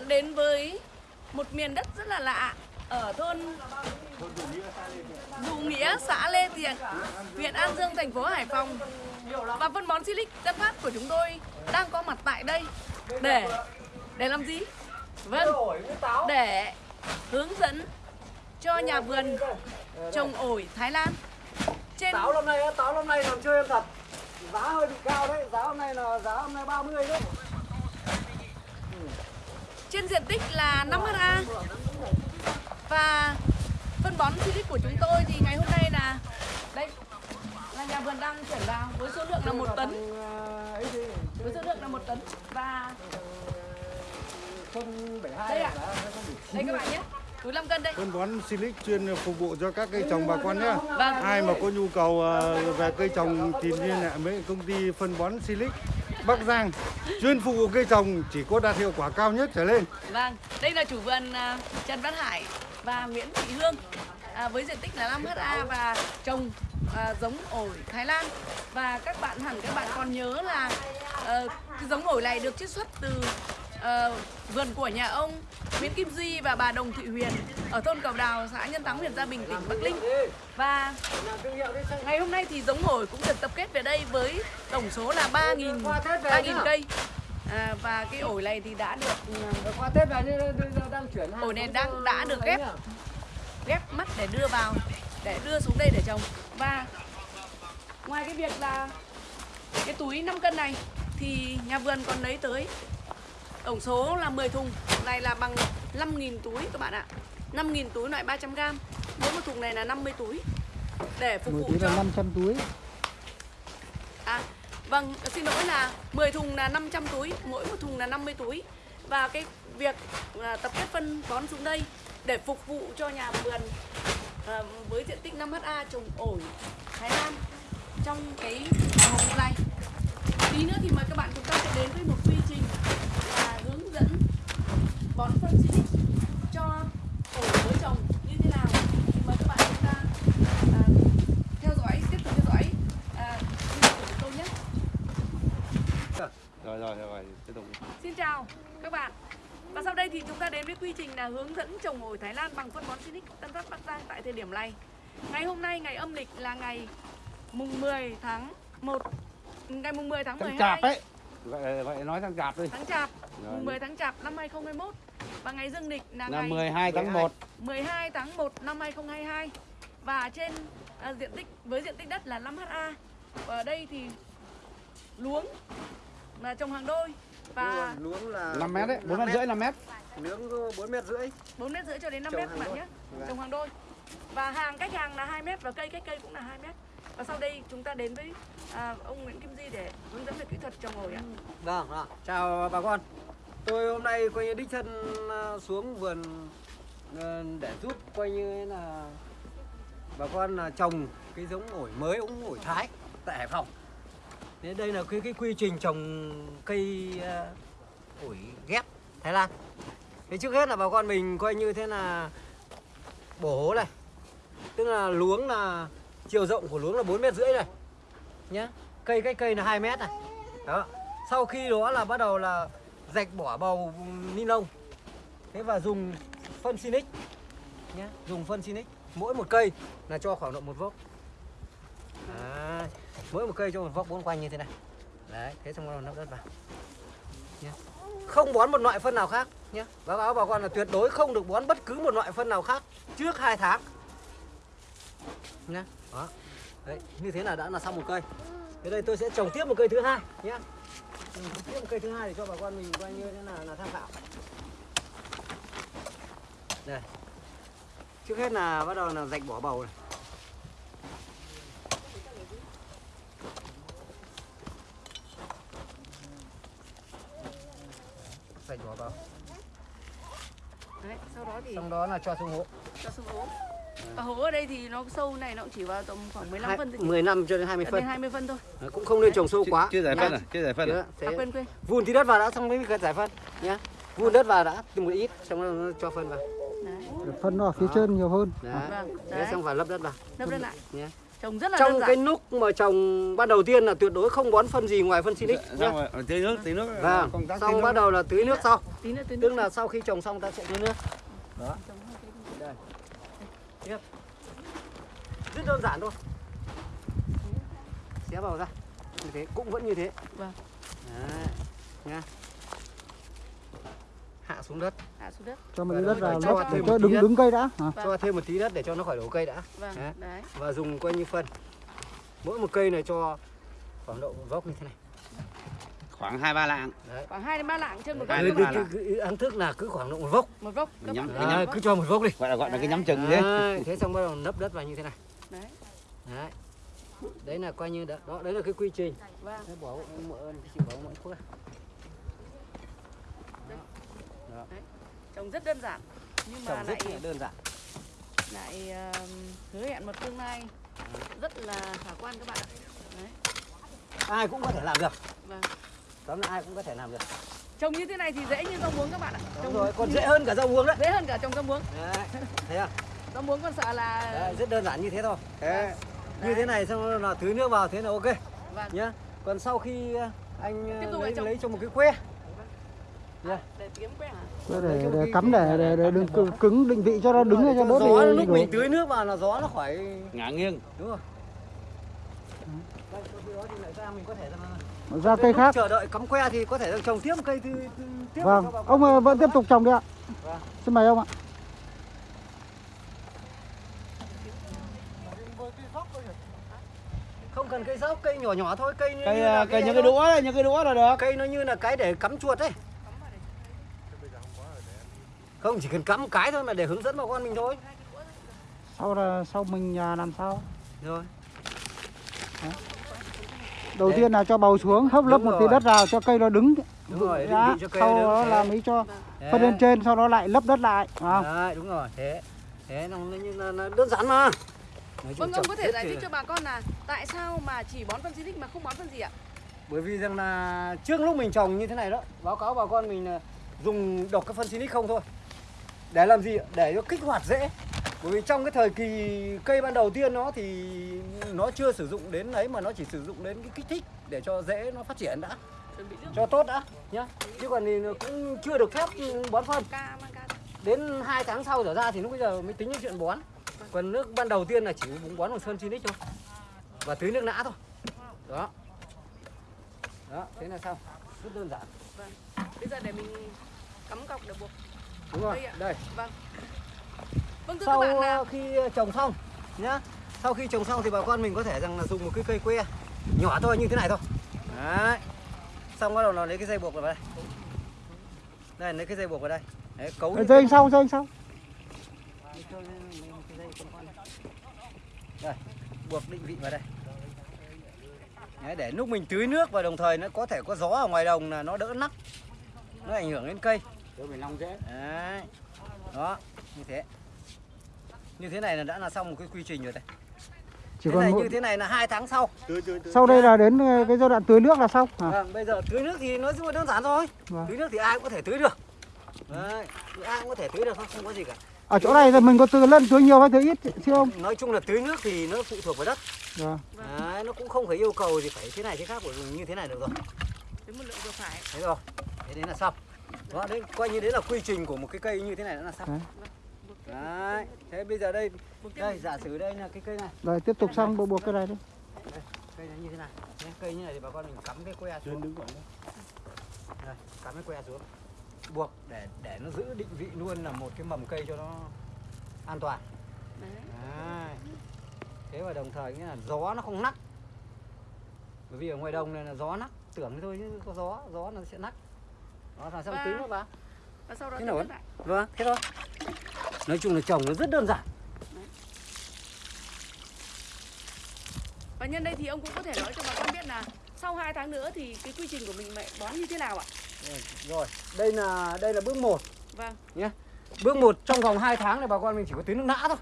bạn đến với một miền đất rất là lạ ở thôn Dù Nghĩa, xã Lê Thiện, huyện An Dương, thành phố Hải Phòng. Và phân bón Silic Tân Phát của chúng tôi đang có mặt tại đây để để làm gì? Vâng, để hướng dẫn cho nhà vườn trồng ổi Thái Lan trên Táo năm nay táo năm nay làm chơi em thật Giá hơi bị cao đấy, giá hôm nay là giá hôm nay 30 đấy trên diện tích là 5 ha và phân bón Silic của chúng tôi thì ngày hôm nay là đây là nhà vườn đang chuyển vào với số lượng là một tấn với số lượng là một tấn và Xuân 72 Đây ạ. bị đây các bạn nhé túi 5 cân đây phân bón Silic chuyên phục vụ cho các cây trồng bà con nhé. Vâng. Ai mà có nhu cầu ờ, về cây trồng thì liên hệ với công ty phân bón Silic Bắc Giang chuyên phục vụ cây trồng chỉ có đạt hiệu quả cao nhất trở lên. vâng đây là chủ vườn à, Trần Văn Hải và Nguyễn Thị Hương à, với diện tích là 5 ha và trồng à, giống ổi Thái Lan và các bạn hẳn các bạn còn nhớ là à, cái giống ổi này được chiết xuất từ ờ, vườn của nhà ông Nguyễn Kim Duy và bà Đồng Thị Huyền ở thôn Cầu Đào, xã Nhân Thắng, huyện Gia Bình, tỉnh Bắc Ninh. Và ngày hôm nay thì giống ổi cũng được tập kết về đây với tổng số là 3.000 Qua Tết về 3.000 nhá. cây. À, và cái ổi này thì đã được ừ, Qua Tết về đang chuyển Ổi này đang- đã được ghép. ghép mắt để đưa vào để đưa xuống đây để trồng và ngoài cái việc là cái túi 5 cân này thì nhà vườn còn lấy tới tổng số là 10 thùng. Này là bằng 5.000 túi các bạn ạ. 5.000 túi loại 300g mỗi một thùng này là 50 túi. Để phục vụ cho 500 túi. À, vâng, xin lỗi là 10 thùng là 500 túi, mỗi một thùng là 50 túi. Và cái việc à, tập kết phân bón xuống đây để phục vụ cho nhà vườn à, với diện tích 5 ha trồng ổi Thái Lan trong cái vụ này. Tí nữa thì mời các bạn chúng ta sẽ đến với một quy trình là hướng dẫn bón phân Silic cho ổi với trồng như thế nào. Thì mời các bạn chúng ta à, theo dõi, tiếp tục theo dõi à, video của chúng tôi nhé. Rồi rồi rồi, tiếp tục. Xin chào các bạn Và sau đây thì chúng ta đến với quy trình là hướng dẫn trồng ổi Thái Lan bằng phân bón Sinic Tân Phát Bắc Giang tại thời điểm này Ngày hôm nay ngày âm lịch là ngày mùng 10 tháng 1 Ngày mùng 10 tháng 12 Chạp ấy. Vậy, vậy nói thằng chạp đi. tháng Chạp Rồi. Mùng 10 tháng Chạp năm 2021 Và ngày dương lịch là, Là ngày 12 tháng 1. 12 tháng 1 năm 2022 Và trên à, diện tích với diện tích đất là 5 ha Và ở đây thì luống là trồng hàng đôi. Và Luống là 5 mét đấy, 4 mét rưỡi 5 mét. Luống 4 mét rưỡi. 4 mét rưỡi cho đến 5 Trồng mét các bạn nhé. Vâng. trồng hàng đôi. Và hàng cách hàng là 2 mét và cây cách cây cũng là 2 mét. Và sau đây chúng ta đến với à, ông Nguyễn Kim Di để hướng dẫn về kỹ thuật trồng ổi ạ. Vâng, vâng. chào bà con Tôi hôm nay coi như đích thân à, xuống vườn ờ, để giúp coi như là bà con là trồng cái giống ổi mới ống ổi Thái tại Hải Phòng. Thế đây là cái cái quy trình trồng cây uh, ổi ghép Thái Lan. Thế trước hết là bà con mình coi như thế là bổ hố này. Tức là luống là chiều rộng của luống là 4 mét rưỡi này. Nhá. Cây cách cây là 2 mét này. Đó. Sau khi đó là bắt đầu là rạch bỏ bầu ni lông. Thế và dùng phân Sinic nhé, dùng phân Sinic mỗi một cây là cho khoảng độ một vốc. à, Mỗi một cây cho một vốc bốn quanh như thế này. Đấy, thế xong rồi nắp đất vào. Nhé. Không bón một loại phân nào khác nhé. Báo cáo bà con là tuyệt đối không được bón bất cứ một loại phân nào khác trước hai tháng. Nhé. Đó. Đấy, như thế là đã là xong một cây. Thế đây tôi sẽ trồng tiếp một cây thứ hai nhé. Một cây thứ hai để cho bà con mình coi như thế là là tham khảo. Đây. Trước hết là bắt đầu là rạch bỏ bầu này. Rạch bỏ bầu. đấy sau đó thì Xong đó là cho xuống hố. cho xuống hố và hố ở đây thì nó sâu này nó cũng chỉ vào tầm khoảng 15 Hai- phân thôi 15 cho đến 20 đến phân. 20 phân thôi Cũng không nên trồng sâu quá. Chưa giải nhá. phân à? Chưa giải phân à? À, quên quên vun tí đất vào đã xong mới giải phân nhá. Vun đất vào đã từng một ít xong rồi cho phân vào. đấy phân nó ở phía Đó. trên nhiều hơn Đấy. vâng Thế đấy xong phải lấp đất vào lấp đất lại nhé. trồng rất là trong đơn cái giản lúc mà trồng ban đầu tiên là tuyệt đối không bón phân gì ngoài phân Silic nhé. Xong rồi, ở tưới nước, tưới nước. Vâng, công tác tưới xong nước. bắt đầu là tưới nước sau. nữa tí Tức là sau khi trồng xong ta sẽ tưới nước. Đó. Tiếp. Rất đơn giản thôi. Xé vào ra. Như thế cũng vẫn như thế. Vâng. Đấy. Nha. Hạ xuống đất. hạ xuống đất cho một Và tí nó đất vào cho để thêm cho một tí đứng đất. đứng cây đã hả? Vâng. Cho thêm một tí đất để cho nó khỏi đổ cây đã. vâng Đấy. đấy Và dùng coi như phân. Mỗi một cây này cho khoảng độ gốc như thế này. Khoảng 2-3 lạng. Đấy. khoảng 2 đến 3 lạng trên một Hai Cứ, ba cứ, cứ, cứ ăn thức là cứ khoảng độ một gốc. một gốc các Nhắm- cái gốc. cứ cho một gốc đi. Gọi là gọi là cái nhắm chừng đấy. Đấy, thế xong bắt đầu nấp đất vào như thế này. đấy Đấy. Đấy là coi như đó, đó đấy là cái quy trình. vâng Thế bỏ mỡ chịu bỏ mỡ thuốc. trồng rất đơn giản nhưng mà Trồng lại đơn giản. lại hứa hẹn một tương lai rất là khả quan các bạn ạ đấy Ai cũng có thể làm được. vâng Tóm là ai cũng có thể làm được. trồng như thế này thì dễ như rau muống các bạn ạ Đúng trồng rồi, còn như- dễ hơn cả rau muống đấy. dễ hơn cả trồng rau muống Đấy. Thấy không? rau muống còn sợ là Đấy, rất đơn giản như thế thôi. Thế, Như thế này xong là tưới nước vào thế là ok vâng nhá. Còn sau khi uh, anh Tiếp tục lấy trồng. lấy cho một cái que. Nhá. để kiếm que hả để, cắm để để, để đừng cứng, cứng định vị cho nó đứng Để cho đỡ gió bị lúc mình tưới nước vào là gió nó khỏi ngả nghiêng. đúng rồi. Đây, khi đó thì lại ra mình có thể là ra cây khác. chờ đợi cắm que thì có thể trồng tiếp cây thứ, thứ tiếp vâng. ông ơi, vẫn tiếp tục trồng đi ạ. Vâng. xin mời ông ạ. Không cần cây dốc cây nhỏ nhỏ thôi cây như Cây, là à, cây những cái đũa đấy, những cái đũa là được. cây nó như là cái để cắm chuột đấy. Không chỉ cần cắm một cái thôi mà để hướng dẫn bà con mình thôi. Sau là sau mình à, làm sao? Rồi đầu Đấy. tiên là cho bầu xuống hấp lớp Đúng một tí đất vào cho cây nó đứng. Đúng rồi định đã vị cho cây sau nó đó là mới cho phân lên trên sau đó lại lấp đất lại không? Đấy, đúng rồi thế. Thế nó, nó, như là, là đơn giản mà. Vâng ông trồng có thể giải thích cho bà con là tại sao mà chỉ bón phân xịt mà không bón phân gì ạ? Bởi vì rằng là trước lúc mình trồng như thế này đó báo cáo bà con mình là dùng độc cái phân Silic không thôi. Để làm gì ạ? để cho kích hoạt rễ bởi vì trong cái thời kỳ cây ban đầu tiên nó thì nó chưa sử dụng đến ấy mà nó chỉ sử dụng đến cái kích thích để cho rễ nó phát triển đã. Cho tốt đã nhá. Chứ còn thì cũng chưa được phép bón phân. Đến 2 tháng sau trở ra thì lúc bây giờ mới tính đến chuyện bón. Còn nước ban đầu tiên là chỉ bón bằng phân Silic thôi. Và tưới nước nã thôi. Đó. Đó thế là xong. Rất đơn giản. Vâng. Bây giờ để mình cắm cọc để buộc đúng rồi Đây đây. Vâng vâng sau các bạn là ờ, khi trồng xong nhá. Sau khi trồng xong thì bà con mình có thể rằng là dùng một cái cây que nhỏ thôi như thế này thôi. Đấy. Xong bắt đầu là lấy cái dây buộc vào đây. Đây lấy cái dây buộc vào đây. Đấy, cấu dây anh sau dây anh sau đây buộc định vị vào đây. Đấy, để lúc mình tưới nước và đồng thời nó có thể có gió ở ngoài đồng là nó đỡ nắp nó ảnh hưởng đến cây. Để mình long rễ. đấy. Đó như thế như thế này là đã là xong một cái quy trình rồi đây. Chỉ thế còn này mỗi- như thế này là hai tháng sau. Tưới tưới tưới. sau đây là đến ờ, cái giai đoạn tưới nước là xong. À, vâng, bây giờ tưới nước thì nó rất là đơn giản thôi. Vâng. tưới nước thì ai cũng có thể tưới được. Đấy ai cũng có thể tưới được không không có gì cả. Ở chỗ này thì mình có tưới lên tưới nhiều hay tưới ít chứ không? Nói chung là tưới nước thì nó phụ thuộc vào đất. Vâng. đấy, nó cũng không phải yêu cầu gì phải thế này thế khác của mình như thế này được rồi. Đến một lượng vừa phải. Thế rồi thế đấy là xong. Đó đấy coi như đấy là quy trình của một cái cây như thế này đã là xong. Đấy. Đấy thế bây giờ đây đây giả sử đây là cái cây này. Rồi tiếp tục xong bộ buộc cái này đi. Cây nó như thế này. Đấy, cây như này thì bà con mình cắm cái que xuống. Đứng đây, cắm cái que xuống. Buộc để để nó giữ định vị luôn là một cái mầm cây cho nó an toàn. Đấy. Đấy. thế và đồng thời nghĩa là gió nó không nắc. Bởi vì ở ngoài đồng này là gió nắc. Tưởng thôi chứ có gió gió nó sẽ nắc. Đó là xong Và- tưới nó vào và sau đó Thế lại vâng thế thôi nói chung là trồng nó rất đơn giản. Và nhân đây thì ông cũng có thể nói cho bà con biết là sau 2 tháng nữa thì cái quy trình của mình mẹ bón như thế nào ạ? Rồi đây là đây là bước 1 vâng. Bước 1 trong vòng 2 tháng này bà con mình chỉ có tưới nước nã thôi.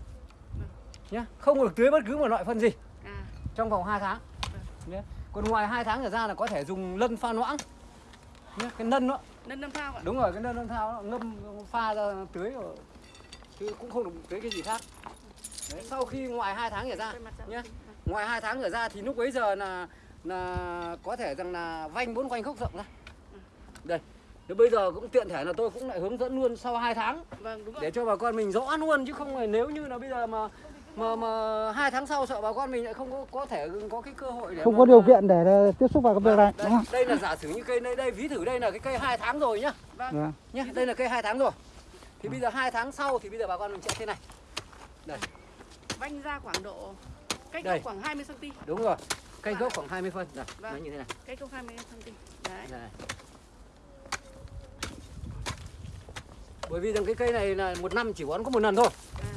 Nhá không được tưới bất cứ một loại phân gì. À. Trong vòng 2 tháng. Nhé. còn ngoài 2 tháng trở ra là có thể dùng lân pha loãng nhé. cái nân đó. Nâng năm phao ạ. Đúng rồi cái nân lân thao nó ngâm pha ra tưới chứ cũng không được tưới cái gì khác. Đấy, sau khi ngoài 2 tháng trở ra nhé ngoài hai tháng trở ra thì lúc bấy giờ là là có thể rằng là vanh bốn quanh khốc rộng ra. Đây Thế bây giờ cũng tiện thể là tôi cũng lại hướng dẫn luôn sau 2 tháng. Vâng đúng rồi. Để cho bà con mình rõ luôn chứ không là nếu như là bây giờ mà mà mà hai tháng sau sợ bà con mình lại không có có thể có cái cơ hội để không mà- có điều kiện để tiếp xúc vào cái việc này đây, đúng không? đây là giả sử như cây đây đây ví thử đây là cái cây hai tháng rồi nhá. Vâng. nhá đây là cây hai tháng rồi thì bây giờ hai tháng sau thì bây giờ bà con mình sẽ thế này vanh ra khoảng độ cách Đây. gốc khoảng 20 cm đúng rồi cây gốc khoảng 20 phân này Vâng. nó như thế này cách gốc 20 cm đấy Đây. Bởi vì rằng cái cây này là một năm chỉ bón có một lần thôi. À.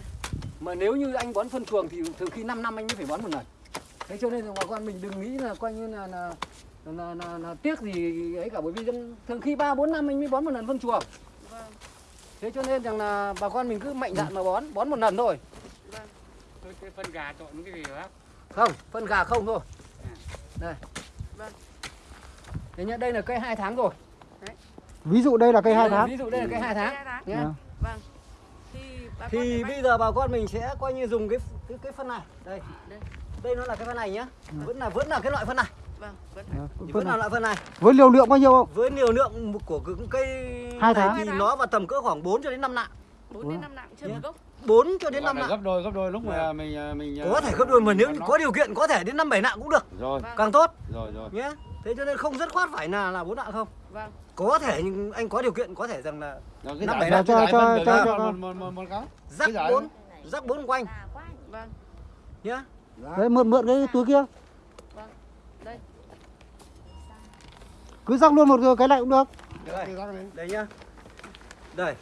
Mà nếu như anh bón phân chuồng thì thường khi 5 năm anh mới phải bón một lần. Thế cho nên là bà con mình đừng nghĩ là coi như là là là, là, là tiếc gì ấy cả bởi vì thường khi 3 4 năm anh mới bón một lần phân chuồng. Thế cho nên rằng là bà con mình cứ mạnh dạn mà bón, bón một lần thôi. vâng cái phân gà trộn cái gì đó Không, phân gà không thôi. Đây. Vâng. Thế nhá, đây là cây 2 tháng rồi. ví dụ đây là cây hai tháng Ví dụ đây là cây 2 tháng hai tháng nhá. Vâng. vâng thì bà con thì để bây giờ bà con mình sẽ coi như dùng cái cái, cái phân này đây Đây. đây nó là cái phân này nhá vẫn là vẫn là cái loại phân này vâng vẫn vẫn là này. loại phân này với liều lượng bao nhiêu không? Với liều lượng của cây Hai tháng. thì nó vào tầm cỡ khoảng 4 cho đến 5 nặng. 4 đến 5 nặng trên một gốc. 4 cho đến Gọi 5 là nặng. gấp đôi gấp đôi lúc mà mình à, mình có thể gấp đôi mà nếu có điều kiện có thể đến 5 7 nặng cũng được. Rồi. Vâng. Càng tốt. Rồi rồi. Nhé. Thế cho nên không rất khoát phải là là bốn nặng không? Vâng. Có thể nhưng anh có điều kiện có thể rằng là rồi cái Năm giải bảy phân- cho- cho- cho- cho- một một một một cái. Rắc Cái giải- bốn rắc bốn quanh. Vâng nhá đấy mượn mượn cái túi kia cứ rắc luôn một cái này cũng được. Đây Cái đây nhá. Đây.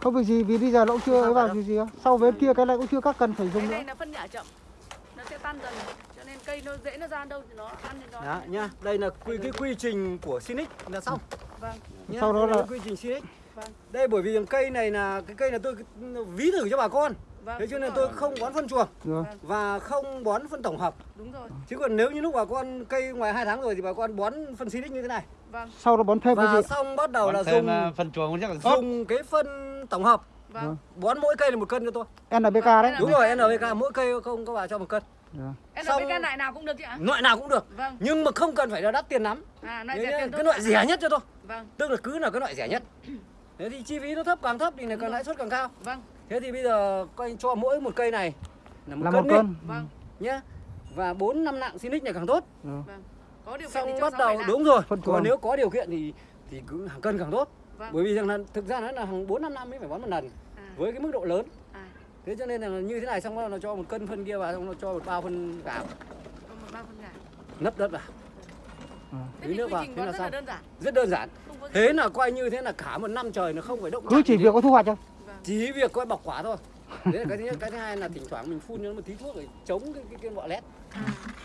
Không việc gì vì bây giờ nó cũng chưa ấy vào việc gì đâu sau bên kia cái này cũng chưa các cần phải dùng cái nữa. này là phân nhả chậm. Nó sẽ tan dần cho nên cây nó dễ nó ra đâu thì nó ăn thì nó đó nhá. Đây là quy cái quy trình của Sinic. Là xong. Vâng. Nhá, Sau đó là- quy trình Sinic. Vâng. đây bởi vì cây này là cái cây là tôi ví thử cho bà con vâng thế cho nên rồi. tôi không bón phân chuồng rồi và không bón phân tổng hợp. Đúng rồi. Chứ còn nếu như lúc bà con cây ngoài 2 tháng rồi thì bà con bón phân Sinic như thế này. Vâng. Sau đó bón thêm cái và gì? xong bắt đầu Còn là dùng à, phân chuồng chắc là tốt dùng cái phân tổng hợp. Vâng. Bón mỗi cây là một cân cho tôi. NPK đấy. Vâng. đúng rồi NPK mỗi cây không có bà cho một cân. Xong- NPK loại nào cũng được chị ạ. loại nào cũng được. Vâng. Nhưng mà không cần phải là đắt tiền lắm. À loại Đấy rẻ tiền cái loại rẻ nhất cho tôi. Vâng. Tức là cứ là cái loại rẻ nhất. Thế thì chi phí nó thấp càng thấp thì là càng lãi suất càng cao. Vâng thế thì bây giờ coi cho mỗi một cây này là một là cân một cân. Vâng. Nhá. Và bốn năm nặng Sinic này càng tốt. Vâng. Có điều kiện thì xong cho bắt đầu đúng rồi. Phân còn nếu có điều kiện thì thì cứ hàng cân càng tốt. Vâng. Bởi vì rằng là thực ra nó là hàng bốn năm năm mới phải bón một lần à, với cái mức độ lớn. À. Thế cho nên là như thế này xong rồi nó cho một cân phân kia vào xong nó cho một bao phân gạo. Một ba phân gà nấp đất vào. Thế Tí thì nước vào, thế là rất là xong. đơn giản. Rất đơn giản. Thế là coi như thế là cả một năm trời nó không phải động cứ chỉ việc có thu hoạch không vâng chỉ việc coi bọc quả thôi. Đấy là cái thứ nhất. Cái thứ hai là thỉnh thoảng mình phun cho nó một tí thuốc để chống cái cái, cái bọ lét.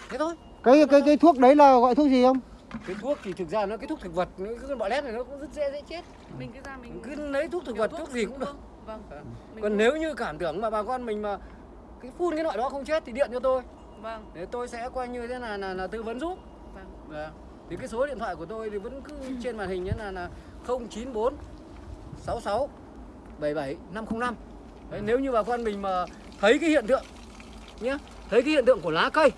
Thế thôi. Cái cái cái thuốc đấy là gọi thuốc gì không? Cái thuốc thì thực ra nó cái thuốc thực vật nó cái con bọ lét này nó cũng rất dễ dễ chết. Mình cứ ra mình cứ lấy thuốc thực vật thuốc gì cũng được. vâng. Mình còn cũng- nếu như cảm tưởng mà bà con mình mà cái phun cái loại đó không chết thì điện cho tôi. Vâng. Để tôi sẽ coi như thế là là, là tư vấn giúp. Vâng. Vâng. Thì cái số điện thoại của tôi thì vẫn cứ trên màn hình nhé là là 094 66 77 505. Đấy, nếu như bà con mình mà thấy cái hiện tượng nhé, thấy cái hiện tượng của lá cây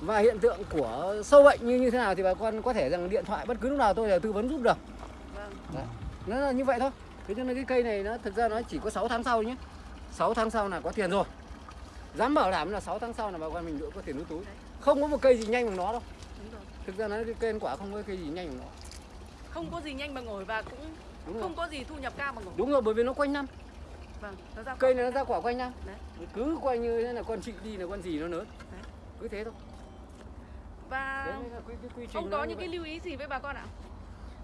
và hiện tượng của sâu bệnh như như thế nào thì bà con có thể rằng điện thoại bất cứ lúc nào tôi đều tư vấn giúp được. Nó là như vậy thôi. Thế cho nên cái cây này nó thực ra nó chỉ có 6 tháng sau nhé. 6 tháng sau là có tiền rồi. Dám bảo đảm là 6 tháng sau là bà con mình đỡ có tiền nuôi túi. Không có một cây gì nhanh bằng nó đâu. Thực ra nó cái cây ăn quả không có cây gì nhanh bằng nó. không có gì nhanh bằng ngồi và cũng Đúng rồi. không có gì thu nhập cao bằng ngồi Đúng rồi bởi vì nó quanh năm. vâng nó ra Cây này nó ra quả quanh năm. Đấy. Cứ quanh như thế là con chị đi là con gì nó lớn. Đấy. Cứ thế thôi. và Đấy là quy, quy trình ông có những cái lưu ý gì với bà con ạ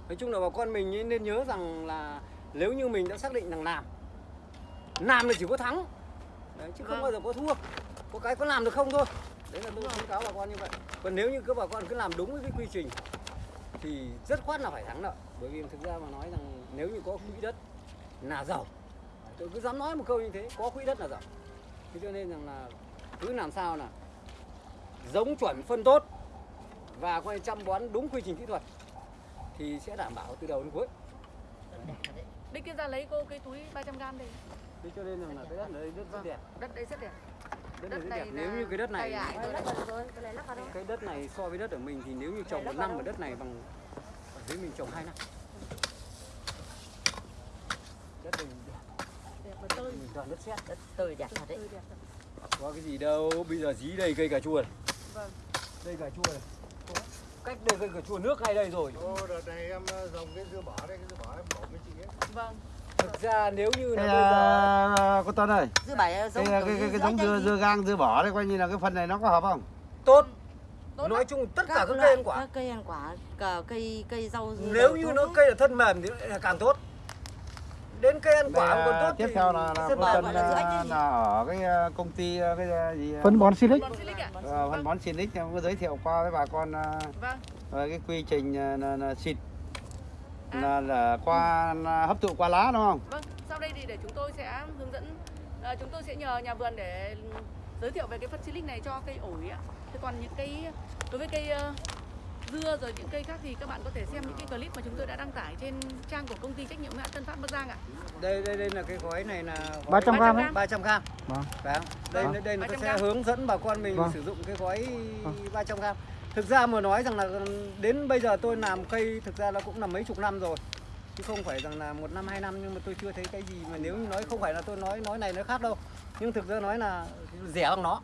Nói chung là bà con mình nên nhớ rằng là nếu như mình đã xác định rằng làm làm là chỉ có thắng Đấy, chứ không Vâng. bao giờ có thua có cái có làm được không thôi đấy là tôi khuyến cáo bà con như vậy còn nếu như các bà con cứ làm đúng với cái quy trình thì rất khoát là phải thắng nợ bởi vì thực ra mà nói rằng nếu như có quỹ đất là giàu tôi cứ dám nói một câu như thế có quỹ đất là giàu. Thế cho nên rằng là cứ làm sao là giống chuẩn phân tốt và coi chăm bón đúng quy trình kỹ thuật thì sẽ đảm bảo từ đầu đến cuối. Kia ra lấy cô cái túi 300 gram đây. Thế cho nên là cái đất ở đây rất rất đẹp. Đất đấy rất đẹp. Đất, Đất này này đẹp. Nếu là như cái đất này đấy. cái đất này so với đất ở mình thì nếu như trồng một năm ở đất này bằng dưới mình trồng hai năm. Đất này mình toàn đất sét. Đất tươi đẹp thật đấy. Có cái gì đâu bây giờ dí đây cây cà chua này. Vâng. đây cà chua này. Cách đây cây cà chua nước ngay đây rồi? Ô, đợt này em dòng cái dưa bỏ đây, cái dưa bỏ em bỏ với chị ấy. vâng. Thực ra nếu như là bây giờ cô Tuấn ơi, dưa bảy cái giống cái cái, cái giống dưa dưa gang dưa bỏ đấy coi như là cái phần này nó có hợp không? tốt tốt nói chung tất cả các cây ăn quả các cây ăn quả cả cây cây rau nếu như nó cây là thân mềm thì là càng tốt đến cây ăn quả còn tốt tiếp thì theo là, là. Tuấn gọi là à, là ở cái à, công ty à, cái gì Phân bón Silic. Bón Silic ạ ờ, phân bón Sinic em có giới thiệu qua với bà con vâng về cái quy trình là, là xịt À. là, là qua là hấp thụ qua lá đúng không? Vâng, sau đây thì để chúng tôi sẽ hướng dẫn à, chúng tôi sẽ nhờ nhà vườn để giới thiệu về cái phân silic này cho cây ổi ạ. Thế còn những cây đối với cây ờ, dưa rồi những cây khác thì các bạn có thể xem những cái clip mà chúng tôi đã đăng tải trên trang của công ty trách nhiệm hữu hạn Tân Phát Bắc Giang ạ. đây đây đây là cái gói này là 300 gram ấy. 300 gram Vâng. Phải không? Đây Vâng. đây là tôi 300 sẽ gram. hướng dẫn bà con mình Vâng. sử dụng cái gói Vâng. 300 gram. Thực ra mà nói rằng là đến bây giờ tôi làm cây thực ra nó cũng là mấy chục năm rồi. Chứ không phải rằng là một năm hai năm nhưng mà tôi chưa thấy cái gì mà nếu như nói không phải là tôi nói nói này nói khác đâu. Nhưng thực ra nói là rẻ bằng nó.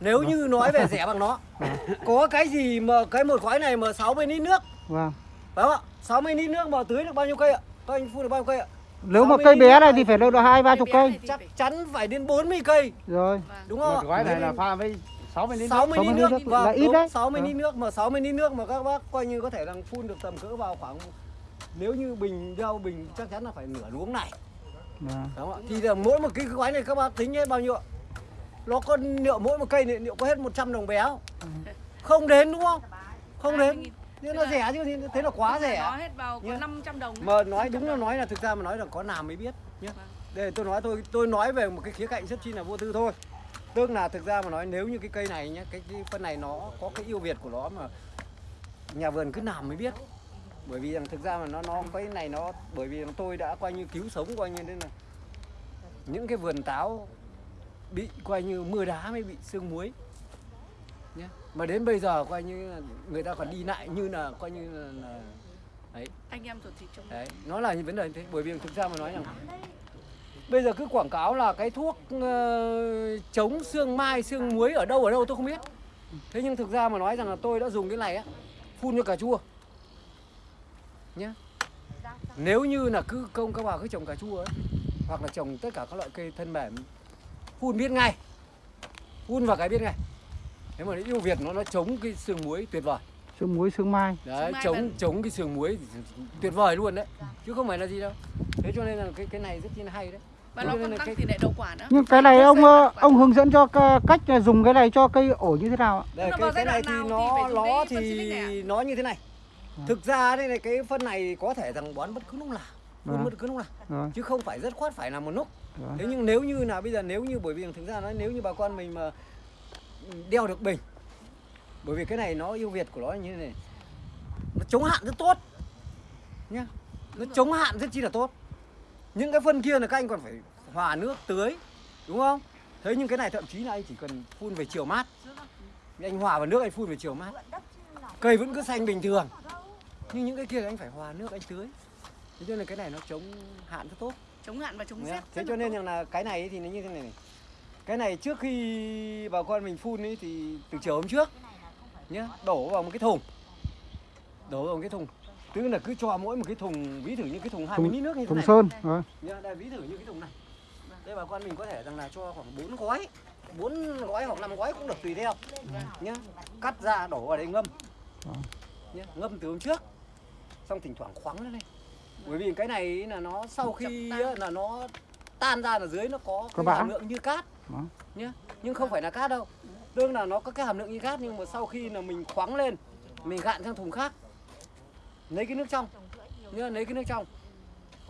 Nếu như nói về rẻ bằng nó. Có cái gì mà cái một gói này mà 60 lít nước, Vâng. phải không ạ? 60 lít nước mà tưới được bao nhiêu cây ạ? Các anh phun được bao nhiêu cây ạ? Nếu mà 60 cây bé này thì phải đâu được hai ba chục Cây Chắc chắn phải đến 40 cây, Rồi. vâng. đúng không? Một gói này là pha với 60 lít. 60 lít 60 nước, lít nước vâng, là ít đấy. 60 Vâng. lít nước mà 60 lít nước mà các bác coi như có thể rằng phun được tầm cỡ vào khoảng nếu như bình đeo bình chắc chắn là phải nửa luống này Vâng. đúng không ạ? Thì là mỗi một cái gói này các bác tính hết bao nhiêu ạ? Nó có liệu mỗi một cây này liệu có hết 100 đồng bé không? Không đến đúng không? Không đến. 20.000. Thế nó rẻ chứ thì thế là quá Nó rẻ. hết vào có Nhá. 500 đồng. Mà nói đúng là nói là thực ra mà nói là có làm mới biết nhé. Vâng. Đây tôi nói tôi tôi nói về một cái khía cạnh rất chi là vô tư thôi. Tức là thực ra mà nói nếu như cái cây này nhé, cái, cái phân này nó có cái ưu việt của nó mà nhà vườn cứ làm mới biết. Bởi vì rằng thực ra mà nó nó cái này nó bởi vì tôi đã coi như cứu sống coi như nên là những cái vườn táo bị coi như mưa đá mới bị sương muối nhé. Mà đến bây giờ coi như là người ta còn đi lại như là coi như là, là đấy Anh em ruột thịt trong Đấy, nó là những vấn đề như thế bởi vì thực ra mà nói rằng bây giờ cứ quảng cáo là cái thuốc ờ, chống xương mai, xương muối ở đâu ở đâu tôi không biết. Thế nhưng thực ra mà nói rằng là tôi đã dùng cái này á phun cho cà chua. Nhá. Nếu như là cứ công các bà cứ trồng cà chua ấy hoặc là trồng tất cả các loại cây thân mềm phun biết ngay. Phun vào cái biết ngay. Nếu mà ưu việt nó nó chống cái xương muối tuyệt vời. Sương muối sương mai. đấy Sương mai chống vẫn- chống cái sườn muối tuyệt vời luôn đấy chứ không phải là gì đâu thế cho nên là cái cái này rất là hay đấy và Thế nó còn tăng cái- tỷ lệ đậu quả nữa. Nhưng cái này ông ờ, ông hướng dẫn cho ca- cách là dùng cái này cho cây ổi như thế nào ạ? đây, cái vào cái này thì nào thì nó nó thì nó như thế này thực ra đây này cái phân này có thể rằng bón bất cứ lúc nào phun Vâng. bất cứ lúc nào Rồi. chứ không phải rất khoát phải là một lúc. Rồi. thế nhưng nếu như là bây giờ nếu như bởi vì thực ra nói nếu như bà con mình mà đeo được bình bởi vì cái này nó ưu việt của nó như thế này nó chống hạn rất tốt nhá. Nó chống hạn rất chi là tốt. Những cái phân kia là các anh còn phải hòa nước tưới đúng không? Thế nhưng cái này thậm chí là anh chỉ cần phun về chiều mát. Anh hòa vào nước anh phun về chiều mát. Cây vẫn cứ xanh bình thường nhưng những cái kia thì anh phải hòa nước anh tưới thế cho nên cái này nó chống hạn rất tốt chống hạn và chống rét. Thế cho nên tốt. rằng là cái này thì nó như thế này này. Cái này trước khi bà con mình phun ấy thì từ chiều hôm trước nhá, đổ vào một cái thùng. Đổ vào một cái thùng. Tức là cứ cho mỗi một cái thùng ví thử như cái thùng 20 Thùng- lít nước như thế Thùng này. sơn. Rồi. Nhá, đây ví thử như cái thùng này. Đây bà con mình có thể rằng là cho khoảng 4 gói. 4 gói hoặc 5 gói cũng được tùy theo. Nhá. Cắt ra đổ vào đây ngâm. Nhá, ngâm từ hôm trước. Xong thỉnh thoảng khoắng lên. Đây. Bởi vì cái này là nó sau khi là nó tan ra là dưới nó có Có cái hàm lượng như cát. Nhá nhưng không phải là cát đâu. Đương là nó có cái hàm lượng như cát nhưng mà sau khi là mình khoáng lên mình gạn sang thùng khác. Lấy cái nước trong. Nhá lấy cái nước trong.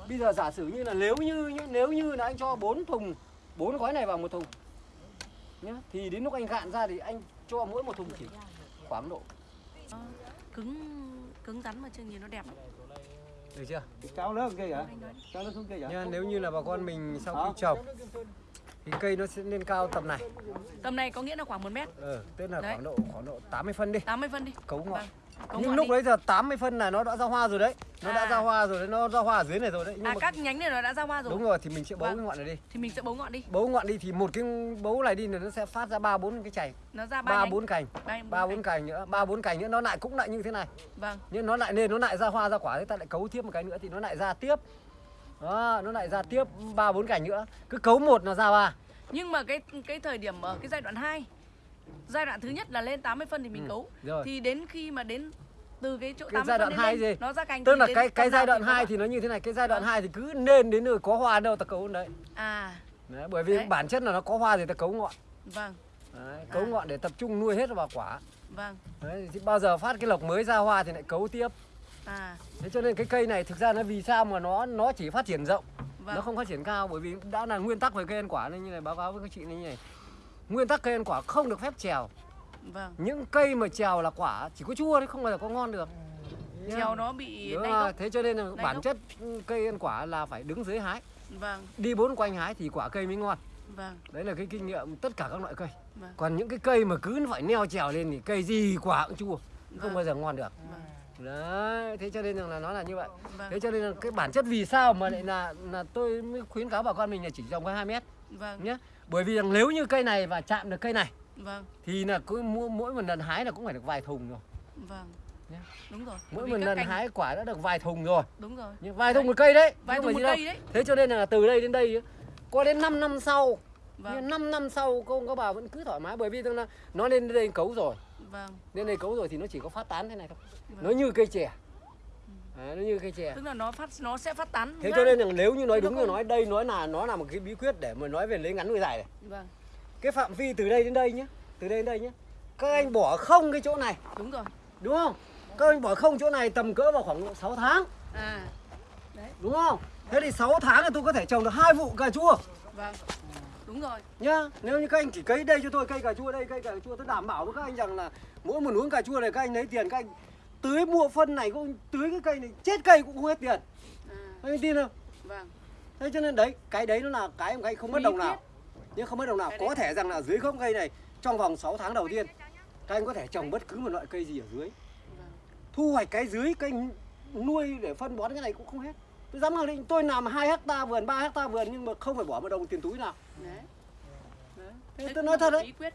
Bây giờ giả sử như là nếu như nếu như là anh cho 4 thùng bốn gói này vào một thùng nhá thì đến lúc anh gạn ra thì anh cho mỗi một thùng chỉ khoảng độ cứng cứng rắn mà chưa nhìn nó đẹp lắm. được chưa Kéo lớn kia kìa. Kéo nó xuống kia kìa. nha nếu như là bà con mình sau khi trồng thì cây nó sẽ lên cao tầm này Tầm này có nghĩa là khoảng 1 mét, ờ, tức là Đấy. khoảng độ khoảng độ 80 phân đi 80 phân đi. cấu ngọn Vâng. Cấu nhưng lúc đi. đấy giờ 80 phân là nó đã ra hoa rồi đấy. Nó đã À. ra hoa rồi đấy nó ra hoa ở dưới này rồi đấy. Nhưng À mà các nhánh này nó đã ra hoa rồi. đúng rồi thì mình sẽ bấu Vâng. cái ngọn này đi. Thì mình sẽ bấu ngọn đi. bấu ngọn đi thì một cái bấu này đi là nó sẽ phát ra ba bốn cái chày. Nó ra ba bốn cành. Ba- ba bốn cành. nữa ba bốn cành nữa. Nó lại cũng lại như thế này. Vâng. nhưng nó lại nên nó lại ra hoa ra quả. Thì ta lại cấu tiếp một cái nữa thì nó lại ra tiếp. Đó nó lại ra tiếp ba bốn cành nữa. Cứ cấu một là ra ba. Nhưng mà cái cái thời điểm ở cái giai đoạn 2 Giai đoạn thứ nhất là lên 80 phân thì mình Ừ, cấu. rồi. Thì đến khi mà đến từ cái chỗ Cái 80 giai đoạn phân hai đến lên, gì? nó ra cành tức là cái cái giai đoạn thì có 2 hoa. thì nó như thế này cái giai đoạn Vâng. 2 thì cứ nên đến nơi có hoa đâu ta cấu đấy. À, đấy bởi vì Đấy. bản chất là nó có hoa thì ta cấu ngọn vâng, đấy, cấu À. ngọn để tập trung nuôi hết vào quả vâng. đấy, thì bao giờ phát cái lộc mới ra hoa thì lại cấu tiếp À, thế cho nên cái cây này thực ra nó vì sao mà nó nó chỉ phát triển rộng vâng. nó không phát triển cao bởi vì đã là nguyên tắc về cây ăn quả nên như này báo cáo với các chị như này nguyên tắc cây ăn quả không được phép trèo. Vâng. những cây mà trèo là quả chỉ có chua đấy không bao giờ có ngon được. Treo nó bị Đúng rồi, thế cho nên là bản gốc. chất cây ăn quả là phải đứng dưới hái. Vâng, đi bốn quanh hái thì quả cây mới ngon. Vâng, đấy là cái kinh nghiệm tất cả các loại cây. Vâng. còn những cái cây mà cứ phải neo trèo lên thì cây gì quả cũng chua không Vâng. bao giờ ngon được. Vâng, đấy thế cho nên rằng là nó là như vậy. Vâng, thế cho nên là cái bản chất vì sao mà lại là là tôi mới khuyến cáo bà con mình là chỉ trồng có 2 mét. Vâng, nhé bởi vì rằng nếu như cây này và chạm được cây này vâng, thì là cứ mỗi, mỗi một lần hái là cũng phải được vài thùng rồi vâng. Nhé. Đúng rồi. mỗi một lần cành- hái quả đã được vài thùng rồi Đúng rồi. Nhưng vài thùng một cây đấy Vài thùng một cây đâu. đấy. thế cho nên là từ đây đến đây có đến 5 năm sau Vâng, nhưng 5 năm sau cô các bà vẫn cứ thoải mái bởi vì là nó lên đây cấu rồi vâng. lên đây cấu rồi thì nó chỉ có phát tán thế này thôi Vâng. nó như cây chè Đấy, nó như cây chè Tức là nó phát nó sẽ phát tán. thế cho nên là nếu như nói đúng là không- nói đây nói là nó là một cái bí quyết để mà nói về lấy ngắn nuôi dài này. Vâng, cái phạm vi từ đây đến đây nhé từ đây đến đây nhé các anh bỏ không cái chỗ này. Đúng rồi. đúng không? Các anh bỏ không chỗ này tầm cỡ vào khoảng 6 tháng. À, đấy, đúng không? Thế thì 6 tháng thì tôi có thể trồng được hai vụ cà chua. Vâng. Đúng rồi. nhá nếu như các anh chỉ cấy đây cho tôi cây cà chua đây cây cà chua tôi đảm bảo với các anh rằng là mỗi một luống cà chua này các anh lấy tiền các anh tưới mua phân này cũng tưới cái cây này chết cây cũng không hết tiền. À, anh tin không? Vâng, thế cho nên đấy cái đấy nó là cái các anh không mất đồng nào. nhưng không mất đồng nào có thể rằng là dưới gốc cây này trong vòng 6 tháng đầu tiên các anh có thể trồng bất cứ một loại cây gì ở dưới. Vâng. thu hoạch cái dưới cây nuôi để phân bón cái này cũng không hết. Tôi dám khẳng định tôi làm 2 hecta vườn 3 hecta vườn nhưng mà không phải bỏ một đồng tiền túi nào. Đấy. Thế Đấy tôi nói thật một đấy.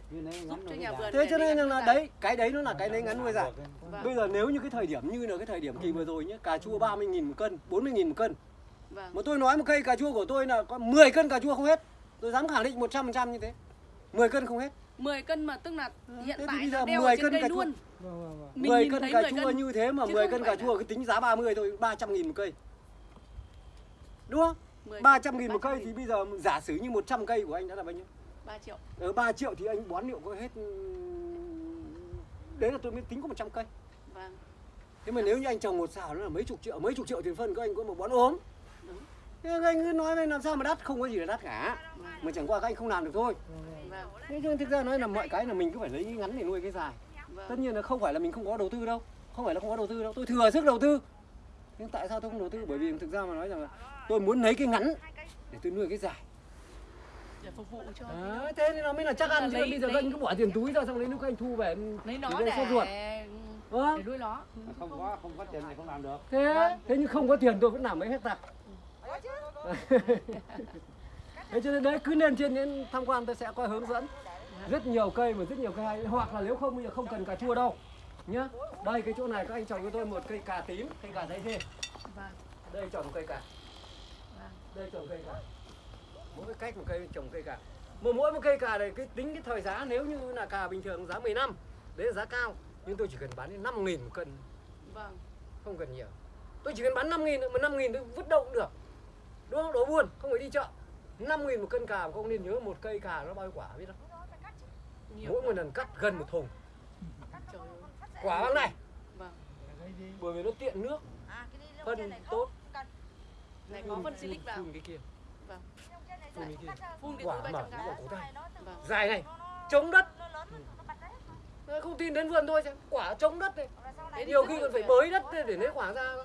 thế cho nên là đấy cái đấy nó là cái lấy ngắn nuôi dài Vâng, bây giờ nếu như cái thời điểm như là cái thời điểm kỳ vừa rồi nhé cà chua 30 nghìn một cân 40 nghìn một cân. Vâng, mà tôi nói một cây cà chua của tôi là có 10 cân cà chua không hết. Tôi dám khẳng định 100% như thế. 10 cân không hết. 10 cân mà tức là hiện thế tại bây là giờ đeo 10 ở trên cân cây cà chua. luôn. Vâng, vâng, vâng. Mình 10 nhìn cân cà 10 chua như thế mà chứ 10 không cân cà chua cái tính giá 30 thôi 300 nghìn một cây. Đúng không? 10 300 nghìn một cây 300.000. thì bây giờ giả sử như 100 cây của anh đã là bao nhiêu 3 triệu. ở 3 triệu thì anh bón liệu có hết đấy là tôi mới tính có 100 cây. Vâng, thế mà nếu như anh trồng một xào nó là mấy chục triệu mấy chục triệu tiền phân các anh có một bón ốm. Đúng. thế anh cứ nói về làm sao mà đắt không có gì là đắt cả. Mà chẳng qua các anh không làm được thôi. Vâng, thế nhưng thực ra nói là mọi cái là mình cứ phải lấy cái ngắn để nuôi cái dài. Tất vâng. nhiên là không phải là mình không có đầu tư đâu. Không phải là không có đầu tư đâu. Tôi thừa sức đầu tư. Nhưng tại sao tôi không đầu tư? Bởi vì thực ra mà nói rằng là tôi muốn lấy cái ngắn để tôi nuôi cái dài Để phục vụ cho Đấy, thế nên nó mới là chắc ăn chứ Lấy- bây giờ lấy- anh cứ bỏ tiền túi ra xong lấy lúc anh thu về lấy nó để sốt ruột Ờ, để nuôi nó. Không có không có tiền này không làm được. thế thế nhưng không có tiền tôi vẫn làm mấy hecta. Thế cho nên đấy cứ lên trên đến tham quan tôi sẽ coi hướng dẫn. Rất nhiều cây mà rất nhiều cây hay. Hoặc là nếu không bây giờ không cần cà chua đâu. Nhá. Đây cái chỗ này các anh trồng cho tôi một cây cà tím cây cà dây dê. Vâng, đây trồng cây cà. Vâng, đây trồng cây cà mỗi cách một cây trồng cây cà mà mỗi một cây cà này cái tính cái thời giá nếu như là cà bình thường giá 10 năm đấy là giá cao. Nhưng tôi chỉ cần bán đến 5 nghìn một cân. Vâng, không cần nhiều. Tôi chỉ cần bán 5 nghìn mà 5 nghìn tôi vứt đâu cũng được. Đúng không? Đổ buồn không phải đi chợ. 5 nghìn một cân cà mà không nên nhớ một cây cà nó bao nhiêu quả biết không? Nhiều. mỗi một lần cắt gần một thùng. Trời quả bằng này. Vâng, bởi vì nó tiện nước. Phân tốt. này có phân silic vào. cái kia phun cái kia phun quả mở 300 nó vào cổ tay. Vâng, dài này chống đất. Không tin đến vườn tôi xem. Quả chống đất này. Thế nhiều khi còn phải bới đất để lấy quả ra.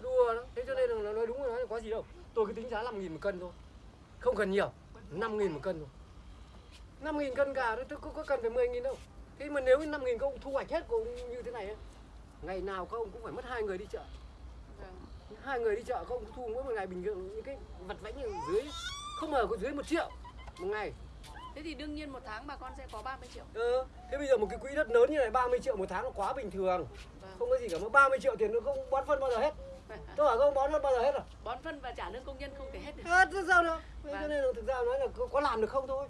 đùa đó thế cho nên là nó nói đúng rồi nói là có gì đâu. Tôi cứ tính giá 5 nghìn một cân thôi. Không cần nhiều 5 nghìn một cân thôi. 5 nghìn cân gà thôi tôi có, cần phải 10 nghìn đâu. Thế mà nếu 5 nghìn các ông thu hoạch hết của ông như thế này ấy, ngày nào các ông cũng phải mất hai người đi chợ. Vâng. hai người đi chợ các ông thu mỗi một ngày bình thường những cái vặt vãnh ở dưới không ở có dưới một triệu. Một ngày. Thế thì đương nhiên một tháng bà con sẽ có 30 triệu. Ừ. thế bây giờ một cái quỹ đất lớn như này 30 triệu một tháng là quá bình thường. Vâng. không có gì cả mà 30 triệu tiền nữa không bón phân bao giờ hết. Tôi hỏi các ông bón phân bao giờ hết rồi bón phân và trả lương công nhân không thể hết được. Hết thế sao nữa? Thế Vâng. cho nên là thực ra nói là có, có làm được không thôi